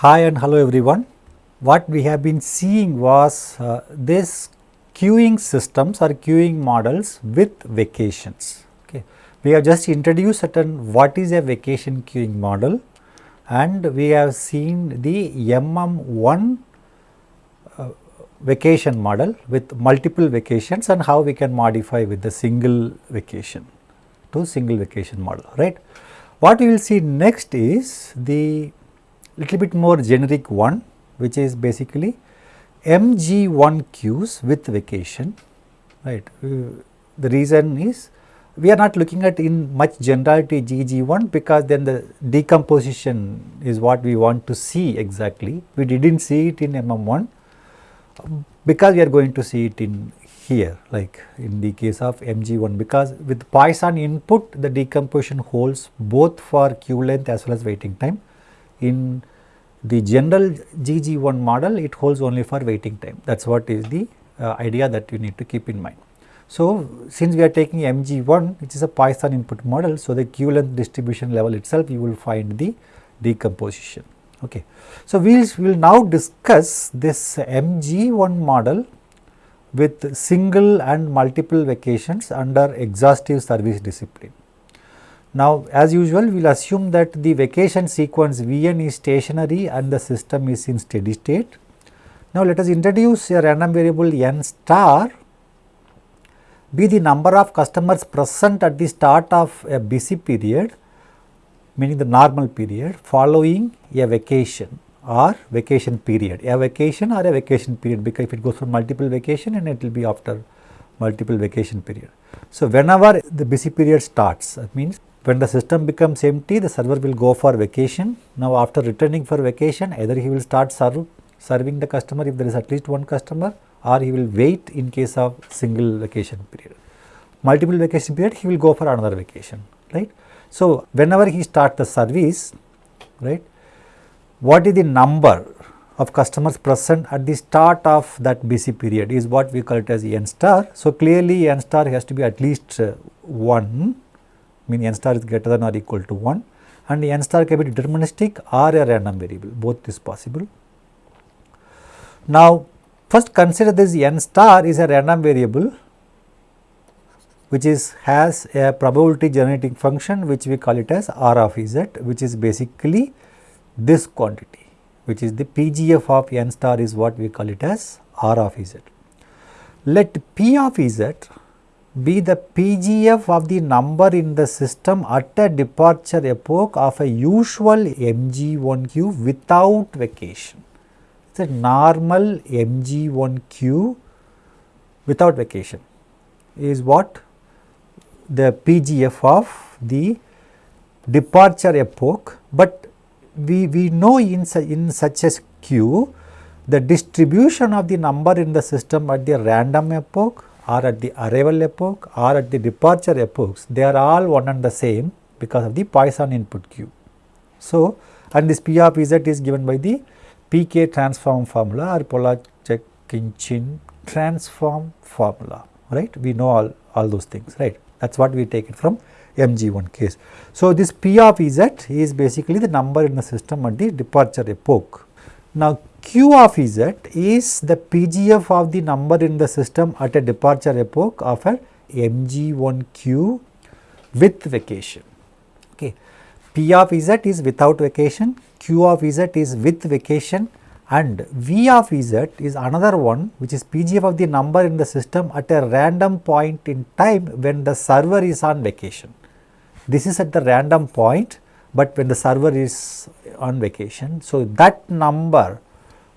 Hi and hello everyone. What we have been seeing was uh, this queuing systems or queuing models with vacations. Okay. We have just introduced certain what is a vacation queuing model and we have seen the MM1 uh, vacation model with multiple vacations and how we can modify with the single vacation to single vacation model, right. What we will see next is the little bit more generic one which is basically MG1 queues with vacation, right. Uh, the reason is we are not looking at in much generality GG1 because then the decomposition is what we want to see exactly. We did not see it in MM1 because we are going to see it in here like in the case of MG1 because with Poisson input the decomposition holds both for queue length as well as waiting time. In the general GG1 model it holds only for waiting time that is what is the uh, idea that you need to keep in mind. So, since we are taking MG1 which is a Poisson input model, so the queue length distribution level itself you will find the decomposition. Okay. So, we will now discuss this MG1 model with single and multiple vacations under exhaustive service discipline. Now, as usual we will assume that the vacation sequence Vn is stationary and the system is in steady state. Now, let us introduce a random variable n star be the number of customers present at the start of a busy period meaning the normal period following a vacation or vacation period, a vacation or a vacation period because if it goes for multiple vacation and it will be after multiple vacation period. So, whenever the busy period starts that means when the system becomes empty the server will go for vacation. Now, after returning for vacation either he will start serve, serving the customer if there is at least one customer or he will wait in case of single vacation period. Multiple vacation period he will go for another vacation right. So, whenever he start the service right what is the number of customers present at the start of that busy period is what we call it as n star. So, clearly n star has to be at least uh, 1 mean n star is greater than or equal to 1 and n star can be deterministic or a random variable both is possible. Now, first consider this n star is a random variable which is has a probability generating function which we call it as r of z which is basically this quantity which is the PGF of n star is what we call it as R of z. Let P of z be the PGF of the number in the system at a departure epoch of a usual MG1 queue without vacation. It is a normal MG1 queue without vacation is what the PGF of the departure epoch, but we, we know in, in such a queue the distribution of the number in the system at the random epoch or at the arrival epoch or at the departure epochs they are all one and the same because of the Poisson input queue. So, and this P of z is given by the PK transform formula or Pollaczek-Khinchin transform formula right we know all, all those things right that is what we take it from MG1 case. So, this P of Z is basically the number in the system at the departure epoch. Now, Q of Z is the PGF of the number in the system at a departure epoch of a MG1Q with vacation. Okay. P of Z is without vacation, Q of Z is with vacation and V of Z is another one which is PGF of the number in the system at a random point in time when the server is on vacation. This is at the random point, but when the server is on vacation. So, that number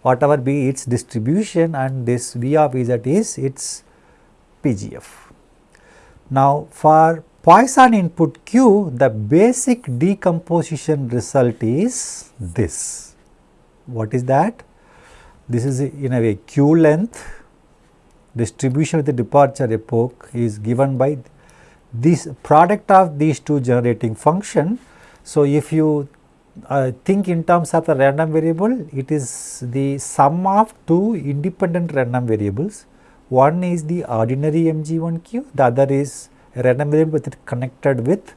whatever be its distribution and this V of Z is its PGF. Now, for Poisson input Q, the basic decomposition result is this. What is that? This is in a way Q length distribution with the departure epoch is given by this product of these two generating function. So, if you uh, think in terms of a random variable, it is the sum of two independent random variables. One is the ordinary MG1Q, the other is a random variable with connected with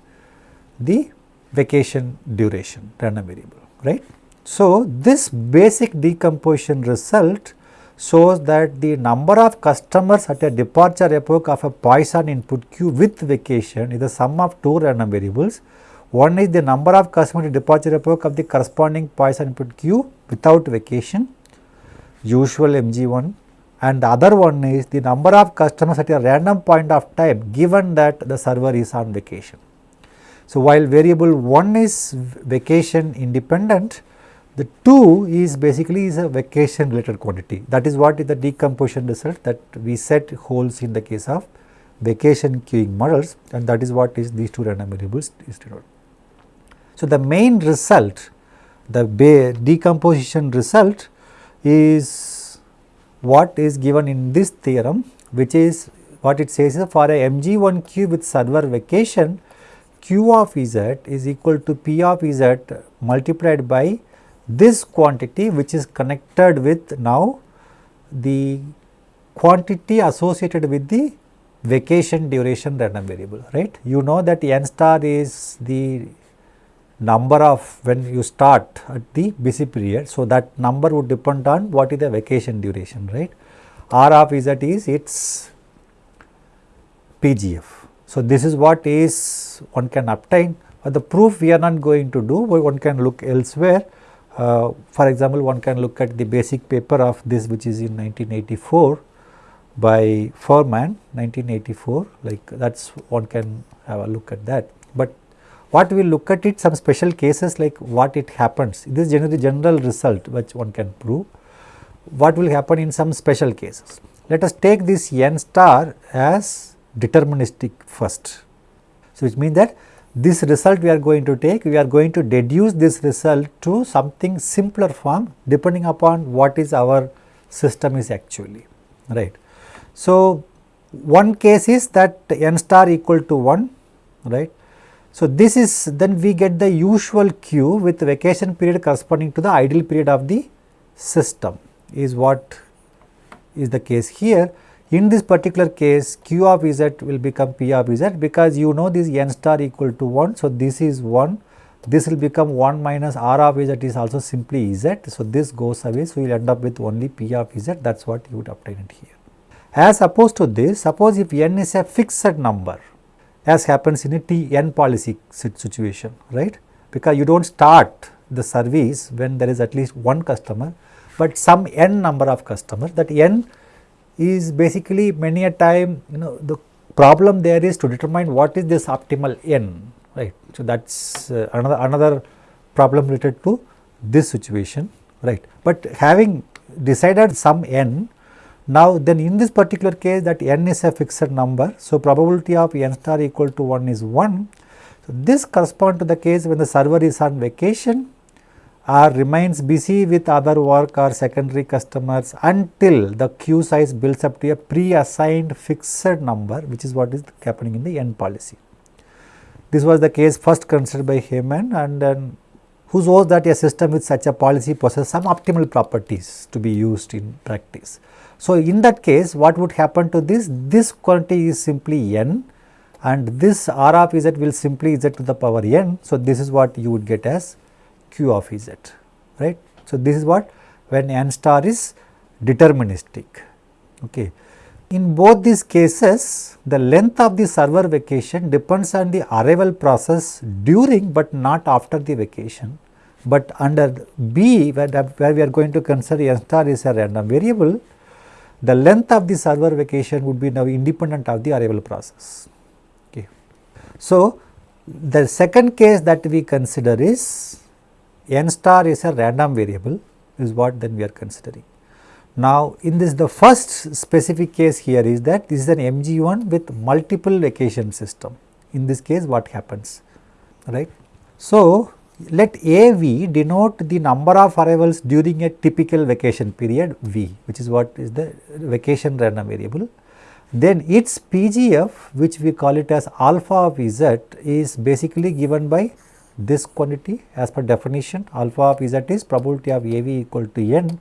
the vacation duration random variable, right. So, this basic decomposition result shows that the number of customers at a departure epoch of a Poisson input queue with vacation is the sum of two random variables. One is the number of customers at departure epoch of the corresponding Poisson input queue without vacation, usual MG1 and the other one is the number of customers at a random point of time given that the server is on vacation. So, while variable 1 is vacation independent, the 2 is basically is a vacation related quantity. That is what is the decomposition result that we set holds in the case of vacation queuing models and that is what is these two random variables. So, the main result the decomposition result is what is given in this theorem which is what it says is for a MG1 queue with server vacation q of z is equal to p of z multiplied by this quantity which is connected with now the quantity associated with the vacation duration random variable right. You know that n star is the number of when you start at the busy period. So, that number would depend on what is the vacation duration right. R of z is its PGF. So, this is what is one can obtain, but the proof we are not going to do, one can look elsewhere uh, for example, one can look at the basic paper of this which is in 1984 by Fuhrmann 1984 like that is one can have a look at that. But what we look at it some special cases like what it happens this is generally general result which one can prove what will happen in some special cases. Let us take this n star as deterministic first. So, which means that this result we are going to take, we are going to deduce this result to something simpler form depending upon what is our system is actually, right. So, one case is that n star equal to 1, right. So, this is then we get the usual queue with vacation period corresponding to the idle period of the system is what is the case here in this particular case q of z will become p of z because you know this n star equal to 1. So, this is 1 this will become 1 minus r of z is also simply z. So, this goes away. So, you will end up with only p of z that is what you would obtain it here. As opposed to this suppose if n is a fixed number as happens in a T n policy situation right because you do not start the service when there is at least one customer, but some n number of customers that n is basically many a time you know the problem there is to determine what is this optimal n right. So, that is uh, another another problem related to this situation right. But having decided some n now then in this particular case that n is a fixed number. So, probability of n star equal to 1 is 1. So, this corresponds to the case when the server is on vacation or remains busy with other work or secondary customers until the queue size builds up to a pre-assigned fixed number which is what is happening in the n policy. This was the case first considered by Heyman and then who shows that a system with such a policy possesses some optimal properties to be used in practice. So, in that case what would happen to this? This quantity is simply n and this r of z will simply z to the power n. So, this is what you would get as q of z right. So, this is what when n star is deterministic. Okay. In both these cases the length of the server vacation depends on the arrival process during but not after the vacation. But under B where, where we are going to consider n star is a random variable the length of the server vacation would be now independent of the arrival process. Okay. So, the second case that we consider is n star is a random variable is what then we are considering. Now, in this the first specific case here is that this is an MG1 with multiple vacation system. In this case what happens, right. So, let AV denote the number of arrivals during a typical vacation period V which is what is the vacation random variable. Then its PGF which we call it as alpha of Z is basically given by this quantity as per definition alpha of z is probability of AV equal to n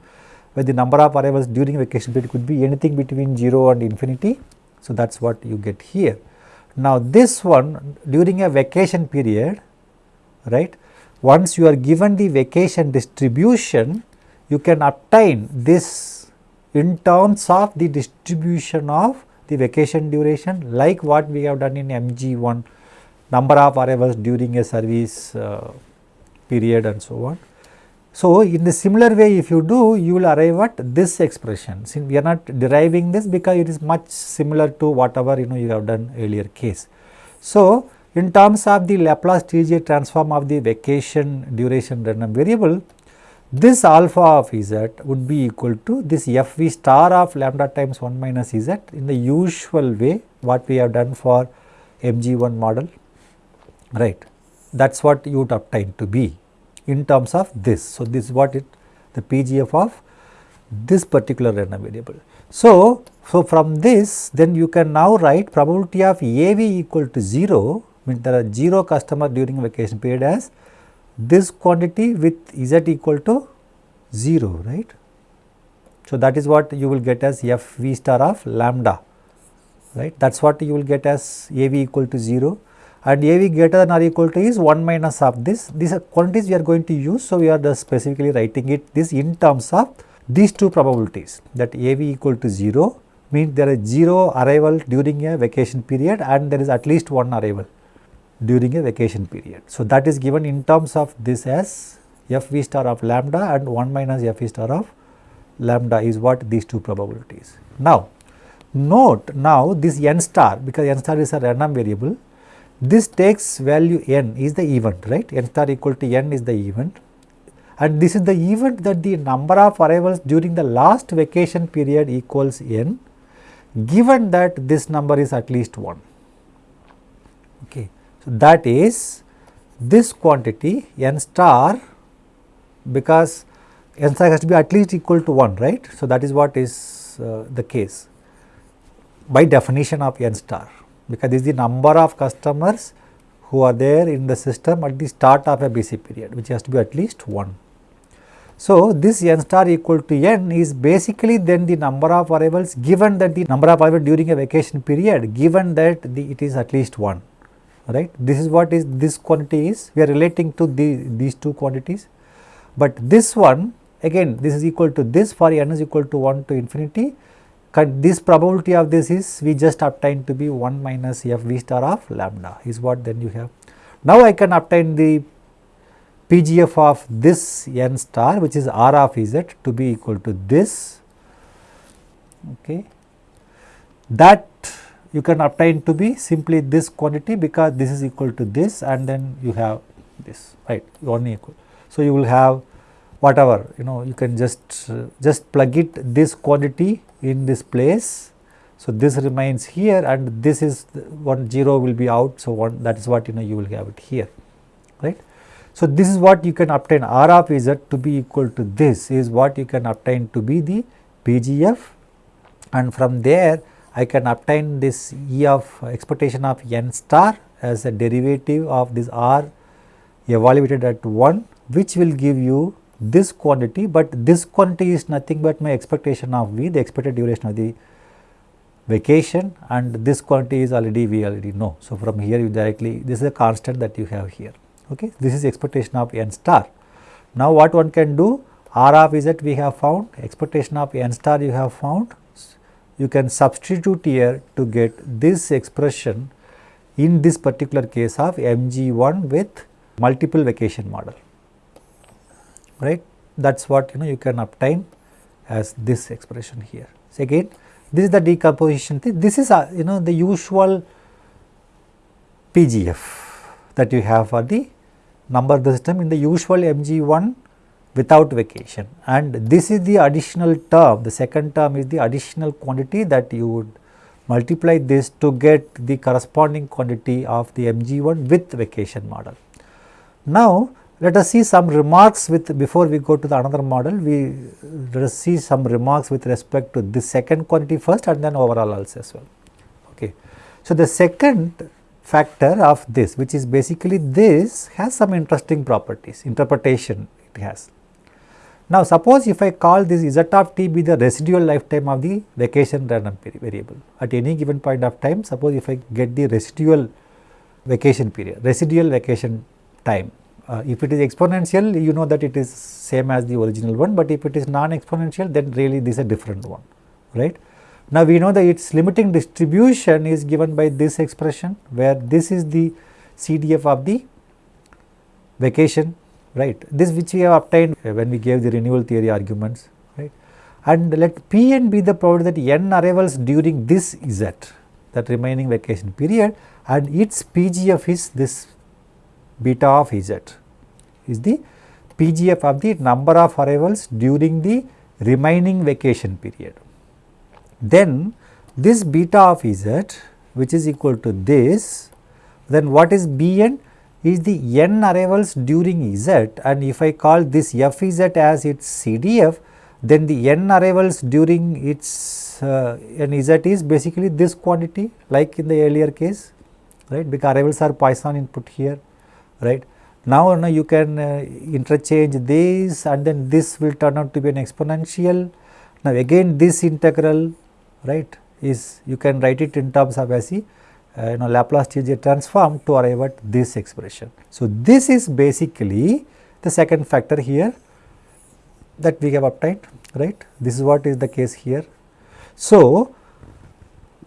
where the number of arrivals during vacation period could be anything between 0 and infinity. So, that is what you get here. Now, this one during a vacation period right once you are given the vacation distribution, you can obtain this in terms of the distribution of the vacation duration like what we have done in MG1 number of arrivals during a service uh, period and so on. So, in the similar way if you do you will arrive at this expression since we are not deriving this because it is much similar to whatever you know you have done earlier case. So, in terms of the Laplace TJ transform of the vacation duration random variable this alpha of z would be equal to this f v star of lambda times 1 minus z in the usual way what we have done for MG1 model right that is what you would obtain to be in terms of this. So, this is what it the PGF of this particular random variable. So, so from this then you can now write probability of AV equal to 0 means there are 0 customer during vacation period as this quantity with z equal to 0 right. So, that is what you will get as f v star of lambda right that is what you will get as a v equal to 0 and a v greater than or equal to is 1 minus of this these are quantities we are going to use. So, we are just specifically writing it this in terms of these two probabilities that a v equal to 0 means there is 0 arrival during a vacation period and there is at least one arrival during a vacation period. So, that is given in terms of this as f v star of lambda and 1 minus f v star of lambda is what these two probabilities. Now, note now this n star because n star is a random variable this takes value n is the event right n star equal to n is the event and this is the event that the number of arrivals during the last vacation period equals n given that this number is at least 1 okay. So, that is this quantity n star because n star has to be at least equal to 1 right. So, that is what is uh, the case by definition of n star because this is the number of customers who are there in the system at the start of a busy period which has to be at least 1. So, this n star equal to n is basically then the number of arrivals given that the number of arrivals during a vacation period given that the, it is at least 1 right. This is what is this quantity is we are relating to the, these two quantities, but this one again this is equal to this for n is equal to 1 to infinity this probability of this is we just obtain to be 1 minus f v star of lambda is what then you have. Now I can obtain the PGF of this n star which is r of z to be equal to this okay. That you can obtain to be simply this quantity because this is equal to this and then you have this right one equal. So, you will have whatever you know you can just uh, just plug it this quantity in this place. So, this remains here and this is one 0 will be out. So, one that is what you know you will have it here right. So, this is what you can obtain R of Z to be equal to this is what you can obtain to be the PGF and from there I can obtain this E of expectation of n star as a derivative of this R evaluated at 1 which will give you this quantity, but this quantity is nothing but my expectation of V, the expected duration of the vacation and this quantity is already we already know. So, from here you directly this is a constant that you have here okay. This is expectation of n star. Now, what one can do R of Z we have found expectation of n star you have found you can substitute here to get this expression in this particular case of MG1 with multiple vacation model right? That is what you know you can obtain as this expression here. So, again this is the decomposition thing. This is uh, you know the usual PGF that you have for the number system. In the usual MG1 without vacation and this is the additional term the second term is the additional quantity that you would multiply this to get the corresponding quantity of the MG1 with vacation model. Now, let us see some remarks with before we go to the another model we let us see some remarks with respect to this second quantity first and then overall also as well. Okay. So, the second factor of this which is basically this has some interesting properties interpretation it has. Now, suppose if I call this z of t be the residual lifetime of the vacation random variable at any given point of time suppose if I get the residual vacation period residual vacation time Uh, if it is exponential, you know that it is same as the original one, but if it is non-exponential, then really this is a different one, right. Now, we know that its limiting distribution is given by this expression, where this is the CDF of the vacation, right. This which we have obtained uh, when we gave the renewal theory arguments, right. And let P n be the probability that n arrivals during this z, that remaining vacation period and its PGF is this beta of z is the PGF of the number of arrivals during the remaining vacation period. Then this beta of z which is equal to this, then what is Bn is the n arrivals during z and if I call this Fz as its CDF, then the n arrivals during its uh, n z is basically this quantity like in the earlier case, right, because arrivals are Poisson input here right. Now, now you can uh, interchange this and then this will turn out to be an exponential. Now, again this integral right is you can write it in terms of as a uh, you know Laplace Transform transform to arrive at this expression. So, this is basically the second factor here that we have obtained right this is what is the case here. So,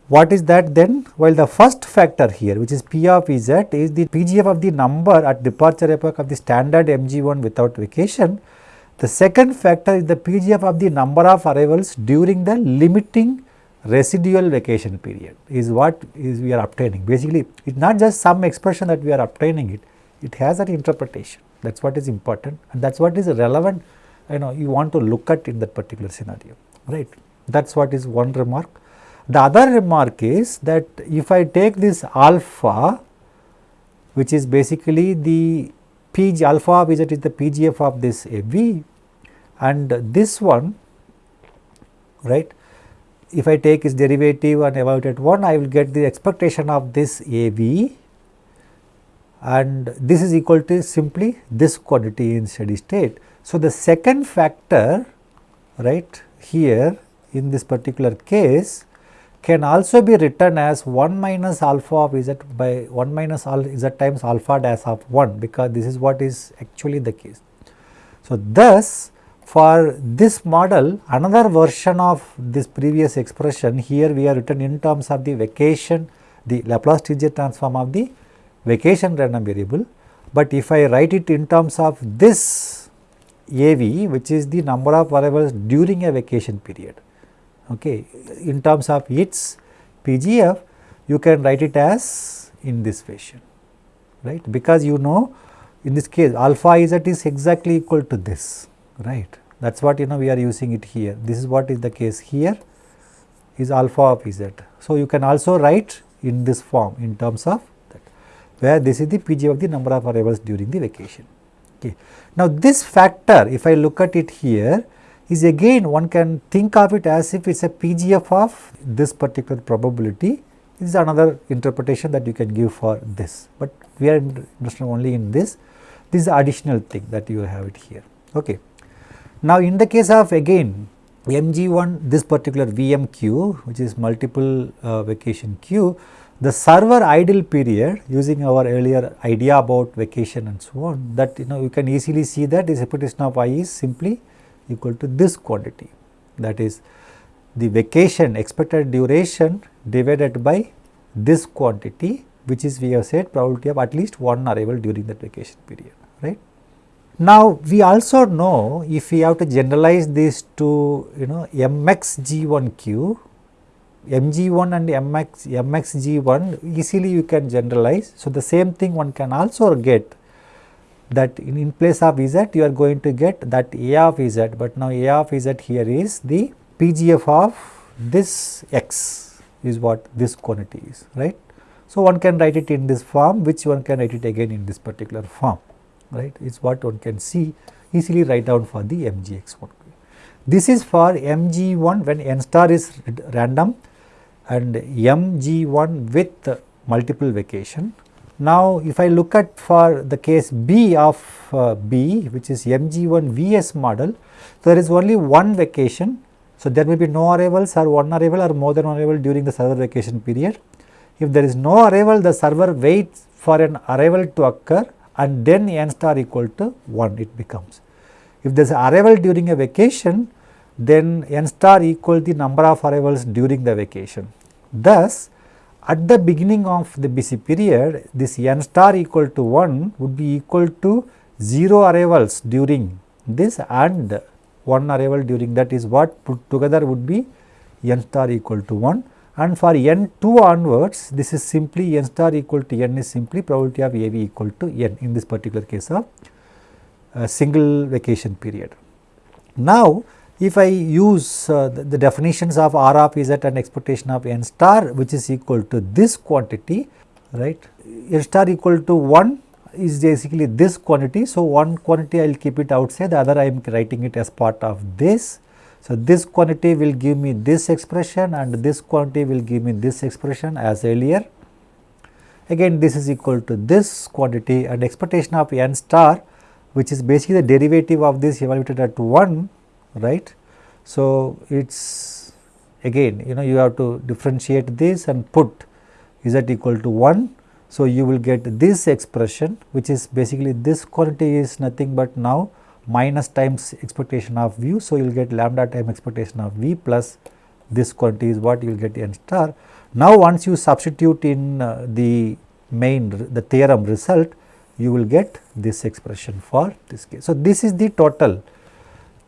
what is that then? While the first factor here which is P of Z is the PGF of the number at departure epoch of the standard MG1 without vacation. The second factor is the PGF of the number of arrivals during the limiting residual vacation period is what is we are obtaining. Basically, it is not just some expression that we are obtaining it, it has an interpretation that is what is important and that is what is relevant you know you want to look at in that particular scenario right. That is what is one remark. The other remark is that if I take this alpha which is basically the PG alpha which is the PGF of this AV and this one right if I take its derivative and evaluate at 1 I will get the expectation of this AV and this is equal to simply this quantity in steady state. So, the second factor right here in this particular case can also be written as 1 minus alpha of z by 1 minus z times alpha dash of 1 because this is what is actually the case. So, thus for this model another version of this previous expression here we are written in terms of the vacation the Laplace Transform transform of the vacation random variable. But if I write it in terms of this AV which is the number of variables during a vacation period okay. In terms of its PGF, you can write it as in this fashion, right, because you know in this case alpha z is exactly equal to this, right. That is what you know we are using it here. This is what is the case here is alpha of z. So, you can also write in this form in terms of that, where this is the Pg of the number of variables during the vacation. Okay. Now, this factor if I look at it here is again one can think of it as if it is a PGF of this particular probability. This is another interpretation that you can give for this, but we are interested only in this. This is additional thing that you have it here. Okay. Now, in the case of again MG1 this particular VMQ which is multiple uh, vacation queue, the server idle period using our earlier idea about vacation and so on that you know you can easily see that this repetition of i is simply equal to this quantity that is the vacation expected duration divided by this quantity which is we have said probability of at least one arrival during that vacation period right. Now, we also know if we have to generalize this to you know mxg1q, mg1 and mx mxg1 easily you can generalize. So, the same thing one can also get that in, in place of z you are going to get that a of z, but now a of z here is the PGF of this x is what this quantity is right. So, one can write it in this form which one can write it again in this particular form right is what one can see easily write down for the mgx1. This is for mg1 when n star is random and mg1 with multiple vacation now, if I look at for the case B of uh, B which is MG1 VS model, so there is only one vacation. So, there may be no arrivals or one arrival or more than one arrival during the server vacation period. If there is no arrival, the server waits for an arrival to occur and then n star equal to 1 it becomes. If there is arrival during a vacation then n star equal the number of arrivals during the vacation. Thus, at the beginning of the busy period this n star equal to 1 would be equal to 0 arrivals during this and 1 arrival during that is what put together would be n star equal to 1 and for n 2 onwards this is simply n star equal to n is simply probability of AV equal to n in this particular case of a single vacation period. Now, if I use uh, the, the, definitions of R of Z and expectation of n star which is equal to this quantity right n star equal to 1 is basically this quantity. So, one quantity I will keep it outside the other I am writing it as part of this. So, this quantity will give me this expression and this quantity will give me this expression as earlier. Again this is equal to this quantity and expectation of n star which is basically the derivative of this evaluated at 1 right. So, it is again you know you have to differentiate this and put is z equal to 1. So, you will get this expression which is basically this quantity is nothing but now minus times expectation of v. So, you will get lambda time expectation of v plus this quantity is what you will get n star. Now, once you substitute in uh, the main the theorem result you will get this expression for this case. So, this is the total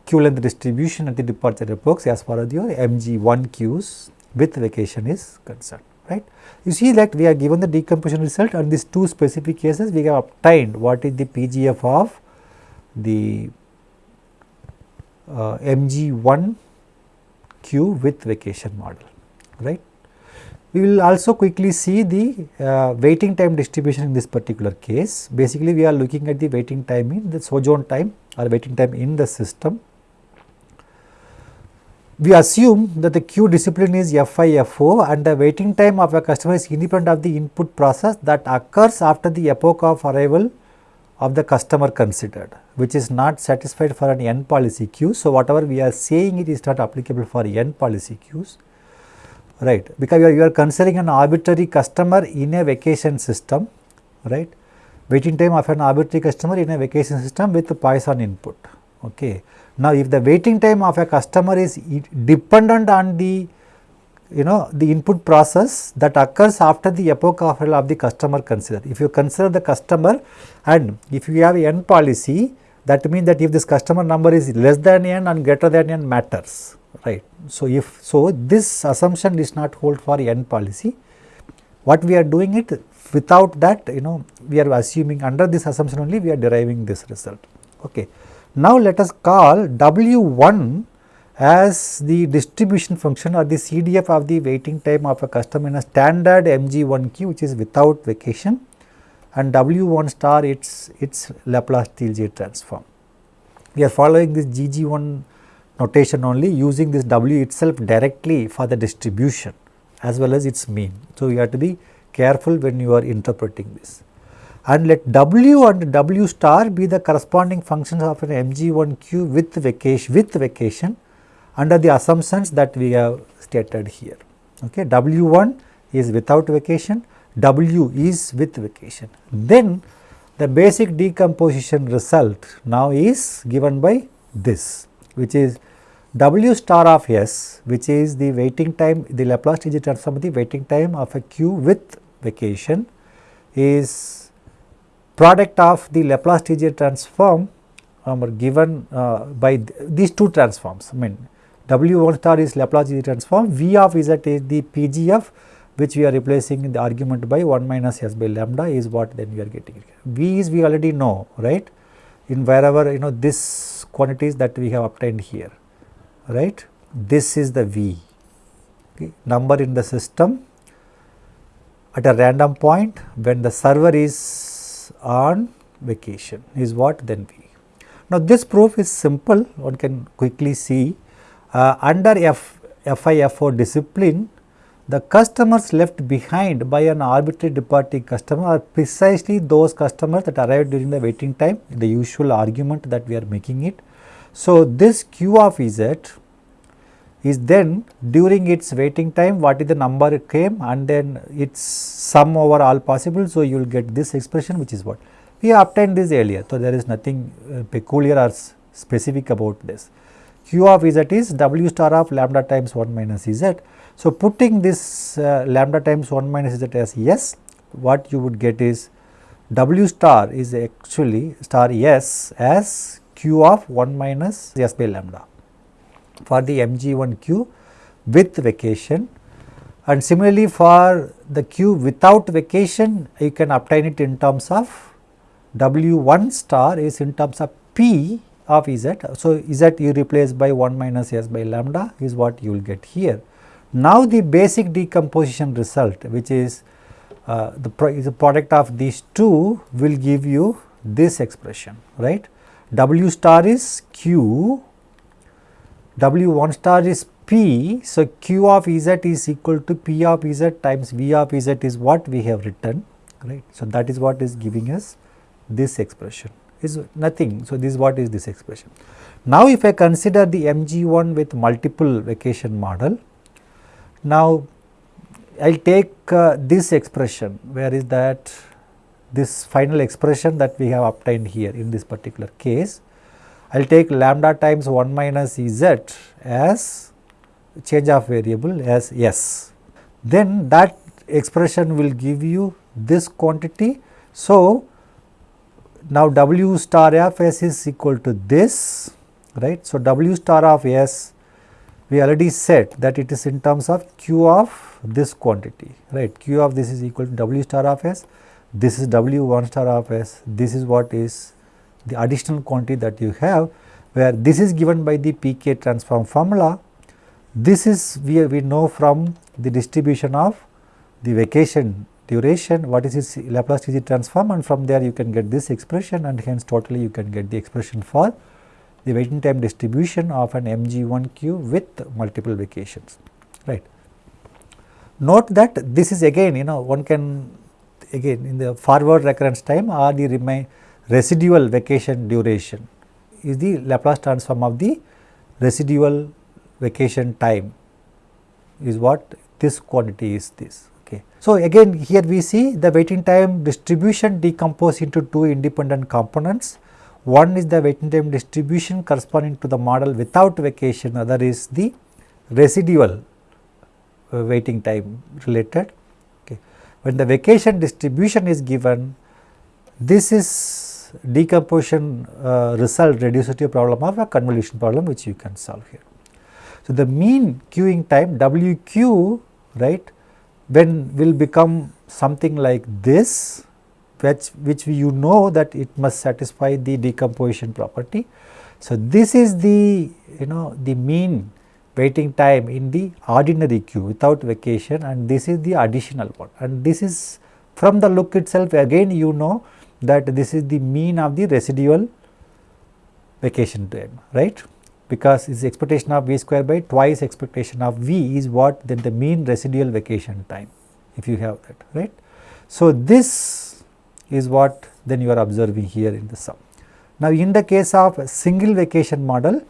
q length distribution at the departure epochs as far as your MG1 queues with vacation is concerned right. You see that we are given the decomposition result and these two specific cases we have obtained what is the PGF of the uh, MG1 queue with vacation model right. We will also quickly see the uh, waiting time distribution in this particular case. Basically, we are looking at the waiting time in the sojourn time or waiting time in the system we assume that the queue discipline is FIFO and the waiting time of a customer is independent of the input process that occurs after the epoch of arrival of the customer considered which is not satisfied for an n policy queue. So, whatever we are saying it is not applicable for n policy queues right because you are, you are considering an arbitrary customer in a vacation system right waiting time of an arbitrary customer in a vacation system with Poisson input okay. Now, if the waiting time of a customer is dependent on the you know the input process that occurs after the epoch of, the customer consider. If you consider the customer and if you have n policy that means that if this customer number is less than n and greater than n matters right. So, if so this assumption is not hold for n policy what we are doing it without that you know we are assuming under this assumption only we are deriving this result. Okay. Now, let us call W1 as the distribution function or the CDF of the waiting time of a customer in a standard MG1 queue which is without vacation and W1 star its its Laplace TLJ transform. We are following this GG1 notation only using this W itself directly for the distribution as well as its mean. So, you have to be careful when you are interpreting this and let W and W star be the corresponding functions of an MG1 queue with vacation with vacation under the assumptions that we have stated here. Okay. W1 is without vacation, W is with vacation. Then the basic decomposition result now is given by this which is W star of S which is the waiting time the Laplace transform of the waiting time of a queue with vacation is product of the Laplace TJ transform um, given uh, by th these two transforms. I mean W1 star is Laplace transform, V of Z is the PGF which we are replacing in the argument by 1 minus S by lambda is what then we are getting. V is we already know right in wherever you know this quantities that we have obtained here right. This is the V okay. number in the system at a random point when the server is on vacation is what then V. Now, this proof is simple one can quickly see uh, under F, FIFO discipline the customers left behind by an arbitrary departing customer are precisely those customers that arrived during the waiting time the usual argument that we are making it. So, this Q of Z is then during its waiting time what is the number it came and then its sum over all possible. So, you will get this expression which is what We obtained this earlier, so there is nothing uh, peculiar or specific about this. Q of z is w star of lambda times 1 minus z. So, putting this uh, lambda times 1 minus z as yes, what you would get is w star is actually star s as q of 1 minus s by lambda for the mg1q with vacation and similarly for the q without vacation you can obtain it in terms of w1 star is in terms of p of z. So, z you replace by 1 minus s by lambda is what you will get here. Now, the basic decomposition result which is uh, the, pro the product of these two will give you this expression right. W star is q, W 1 star is P. So, Q of Z is equal to P of Z times V of Z is what we have written right. So, that is what is giving us this expression is nothing. So, this is what is this expression. Now, if I consider the MG1 with multiple vacation model, now I will take uh, this expression where is that this final expression that we have obtained here in this particular case. I will take lambda times 1 minus z as change of variable as s. Then that expression will give you this quantity. So, now W star of S is equal to this, right. So, W star of S we already said that it is in terms of Q of this quantity, right. Q of this is equal to W star of S, this is W 1 star of S, this is what is the additional quantity that you have where this is given by the pk transform formula. This is we, we know from the distribution of the vacation duration what is its Laplace TC transform and from there you can get this expression and hence totally you can get the expression for the waiting time distribution of an MG1Q with multiple vacations right. Note that this is again you know one can again in the forward recurrence time or the remain residual vacation duration is the Laplace transform of the residual vacation time is what this quantity is this. Okay. So, again here we see the waiting time distribution decomposed into two independent components. One is the waiting time distribution corresponding to the model without vacation, other is the residual uh, waiting time related. Okay. When the vacation distribution is given, this is decomposition uh, result reduced to a problem of a convolution problem which you can solve here. So, the mean queuing time WQ right when will become something like this which, which you know that it must satisfy the decomposition property. So, this is the you know the mean waiting time in the ordinary queue without vacation and this is the additional one and this is from the look itself again you know that this is the mean of the residual vacation time right because its expectation of v square by twice expectation of v is what then the mean residual vacation time if you have that right. So, this is what then you are observing here in the sum. Now, in the case of single vacation model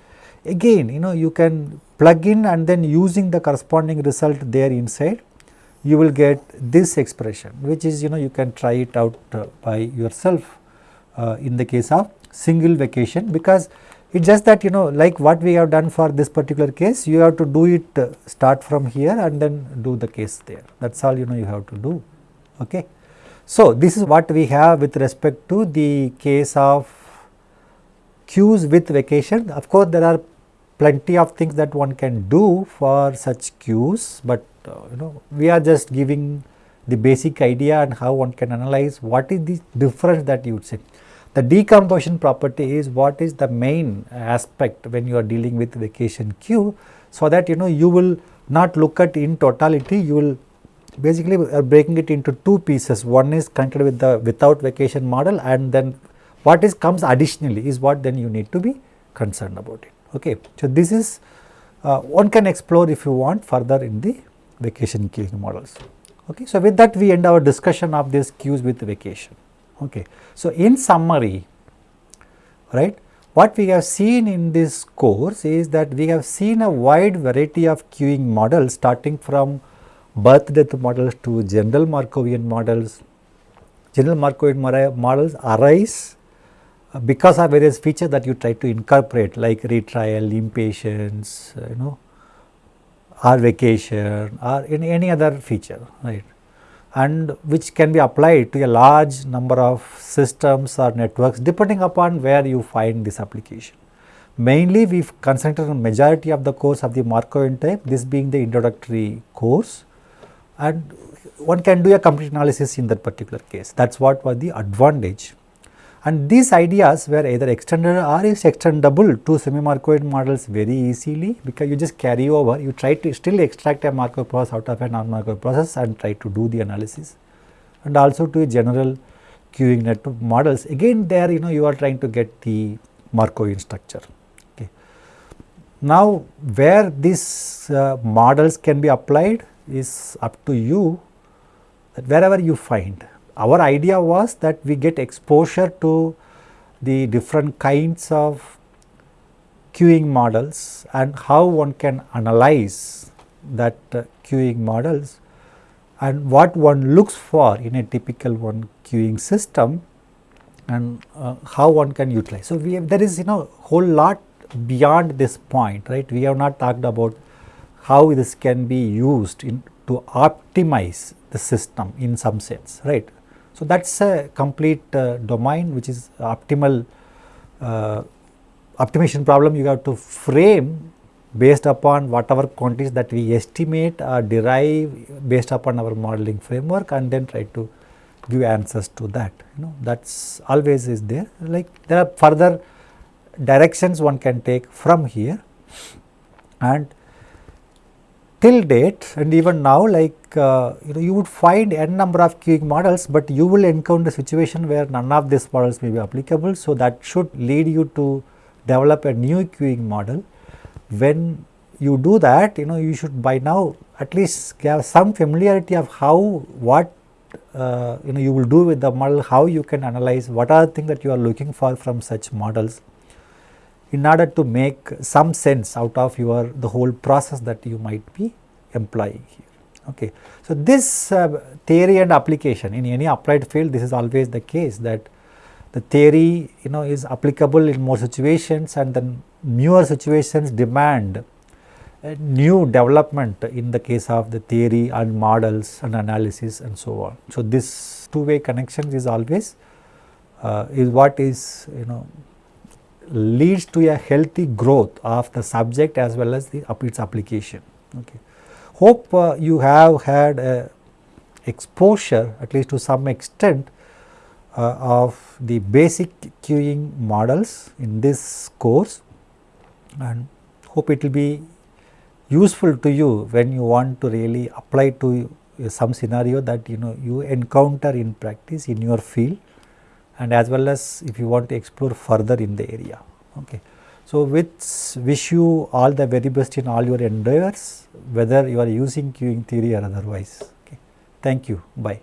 again you know you can plug in and then using the corresponding result there inside you will get this expression which is you know you can try it out uh, by yourself uh, in the case of single vacation because it is just that you know like what we have done for this particular case you have to do it uh, start from here and then do the case there that is all you know you have to do. Okay. So, this is what we have with respect to the case of queues with vacation. Of course, there are plenty of things that one can do for such queues, but uh, you know we are just giving the basic idea and how one can analyze what is the difference that you would say. The decomposition property is what is the main aspect when you are dealing with vacation queue. So, that you know you will not look at in totality you will basically are breaking it into two pieces one is connected with the without vacation model and then what is comes additionally is what then you need to be concerned about it. Okay. So, this is uh, one can explore if you want further in the vacation queuing models. Okay. So, with that we end our discussion of these queues with vacation. Okay. So, in summary, right, what we have seen in this course is that we have seen a wide variety of queuing models starting from birth death models to general Markovian models general Markovian models arise uh, because of various features that you try to incorporate like retrial, impatience, uh, you know or vacation or any, any other feature right and which can be applied to a large number of systems or networks depending upon where you find this application. Mainly we have concentrated on majority of the course of the Markovian type, this being the introductory course and one can do a complete analysis in that particular case. That is what was the advantage. And these ideas were either extended or is extendable to semi-Markovian models very easily because you just carry over, you try to still extract a Markov process out of a non-Markov process and try to do the analysis. And also to a general queuing network models, again there you know you are trying to get the Markovian structure. Now, where these uh, models can be applied is up to you wherever you find. Our idea was that we get exposure to the different kinds of queuing models and how one can analyze that uh, queuing models and what one looks for in a typical one queuing system and uh, how one can utilize. So, we have, there is you know whole lot beyond this point, right, we have not talked about how this can be used in, to optimize the system in some sense, right. So, that is a complete uh, domain which is optimal uh, optimization problem you have to frame based upon whatever quantities that we estimate or derive based upon our modeling framework and then try to give answers to that you know. That is always is there. Like there are further directions one can take from here. And till date and even now like uh, you know you would find n number of queuing models, but you will encounter a situation where none of these models may be applicable. So, that should lead you to develop a new queuing model. When you do that you know you should by now at least have some familiarity of how what uh, you know you will do with the model, how you can analyze what are the things that you are looking for from such models in order to make some sense out of your the whole process that you might be employing here. Okay. So, this uh, theory and application in any applied field this is always the case that the theory you know is applicable in more situations and then newer situations demand new development in the case of the theory and models and analysis and so on. So, this two way connection is always uh, is what is you know leads to a healthy growth of the subject as well as the its application. Okay. Hope uh, you have had exposure at least to some extent uh, of the basic queuing models in this course and hope it will be useful to you when you want to really apply to some scenario that you know you encounter in practice in your field and as well as if you want to explore further in the area. Okay. So, with wish you all the very best in all your endeavors whether you are using queuing theory or otherwise. Okay. Thank you. Bye.